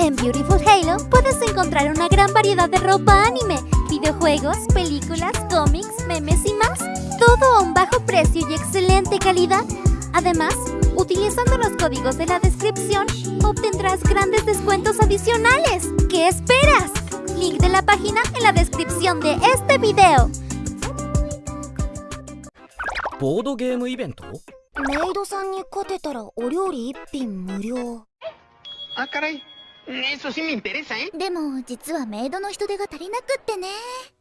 En Beautiful Halo puedes encontrar una gran variedad de ropa anime, videojuegos, películas, cómics, memes y más. Todo a un bajo precio y excelente calidad. Además, utilizando los códigos de la descripción, obtendrás grandes descuentos adicionales. ¿Qué esperas? Link de la página en la descripción de este video. ボードゲームイベントメイドさんに勝てたらお料理一品無料 Ah, caray. Eso sí me interesa, ¿eh? でも実はメイドの人手が足りなくってね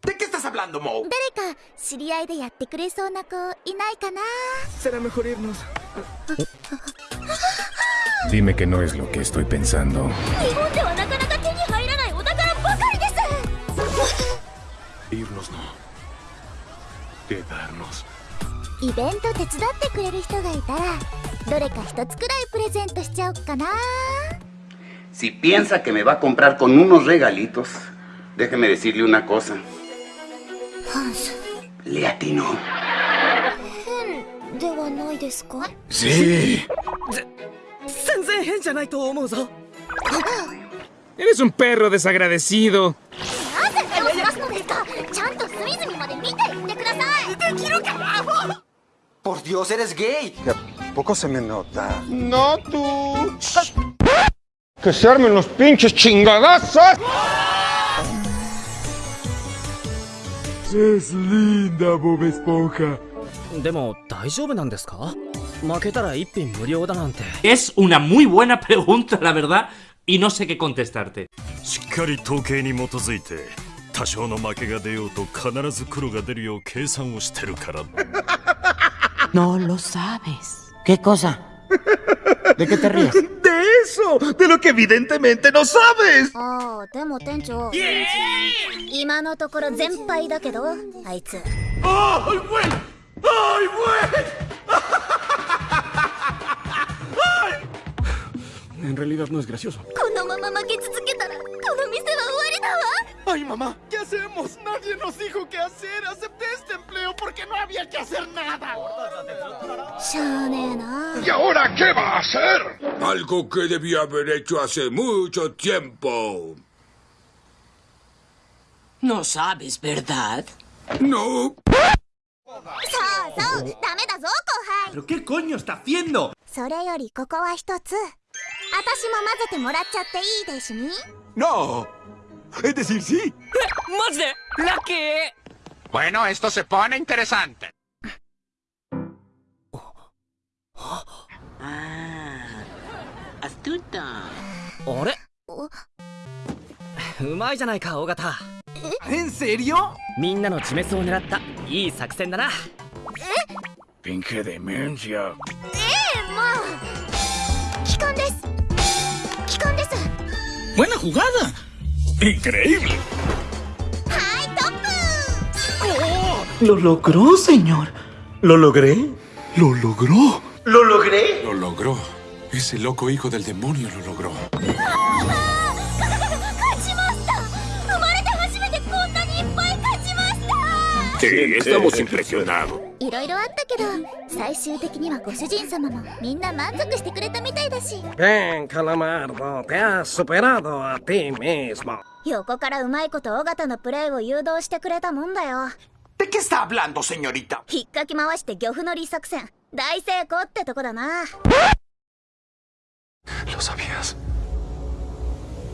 ¿De qué estás hablando, Mo? 誰か知り合いでやってくれそうな子いないかな？Será mejor irnos. Dime que no es lo que estoy pensando. 日本ではなかなか手に入らないお宝ばかりです Irnos no. Quedarnos. イベント手伝ってくれる人がいたらどれか一つくらいプレゼントしちゃおっかな Si piensa que me va a comprar con unos regalitos, déjeme decirle una cosa. Hans. Le atinó. Sí. Eres un perro desagradecido. Por Dios, eres gay. ¿Tampoco se me nota? No tú. Que se armen los pinches chingadazos. Es linda, Bob Esponja. でも大丈夫なんですか負けたら一品無料だなんて Es una muy buena pregunta, la verdad, y no sé qué contestarte. しっかり統計に基づいて多少の負けが出ようと必ず黒が出るよう計算をしてるから No lo sabes. ¿Qué cosa? ¿De qué te ríes? eso, de lo que evidentemente no sabes. Ah, pero, Tencho. ¡Ay, güey! ¡Ay, güey! En realidad no es gracioso. ¡Ay, mamá! ¿Qué hacemos? Nadie nos dijo qué hacer. Acepté este empleo porque no había que hacer nada. ¿Y ahora qué va a hacer? Algo que debía haber hecho hace mucho tiempo. No sabes, ¿verdad? No. ¿Pero qué coño está haciendo? No. Es decir, sí. ¡Más de la que! Bueno, esto se pone interesante. とったあれ？うまいじゃないか尾形。フえ？ンスエリオみんなの地滅を狙ったいい作戦だな。え？ピンクでメンジよええー、もう帰還です。帰還です。ウェナホガーザンインクレイブルはいトップ。おおロロクロセニョルロログレイロログロロログレイロログロ,ロ,ログロ Ese loco hijo del demonio lo logró. 勝ちました生まれて初めてこんなにいっぱい勝ちました Sí, estamos impresionados. いろいろあったけど最終的にはご主人様もみんな満足してくれたみたいだし Bien, Calamardo, te has superado a ti mismo. 横からうまいこと尾形のプレーを誘導してくれたもんだよ ¿De qué está hablando, señorita? 引っかき回して漁夫の利作戦大成功ってとこだな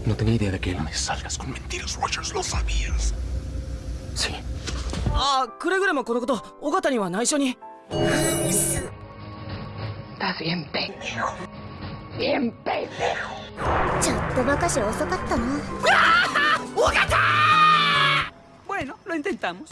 No tenía idea de que él. No me salgas con mentiras, Rogers. Lo sabías. Sí. あくれぐれもこのこと尾形には内緒に Estás bien pendejo. Bien pendejo. ちょっとばかし遅かったな Bueno, lo intentamos.